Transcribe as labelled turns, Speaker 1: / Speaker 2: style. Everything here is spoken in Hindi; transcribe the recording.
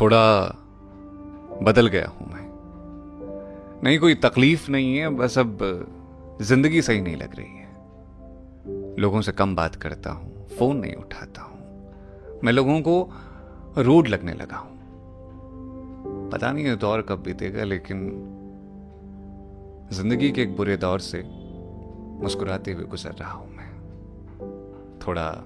Speaker 1: थोड़ा बदल गया हूँ मैं। नहीं, कोई तकलीफ़ नहीं है, बस अब ज़िंदगी सही नहीं लग रही है। लोगों से कम बात करता हूँ, फ़ोन नहीं उठाता हूँ। मैं लोगों को रूड लगने लगा हूँ। पता नहीं ये दौर कब बीतेगा, लेकिन ज़िंदगी के एक बुरे दौर से मुस्कुराते हुए गुजर रहा हूँ मैं। थोड़ा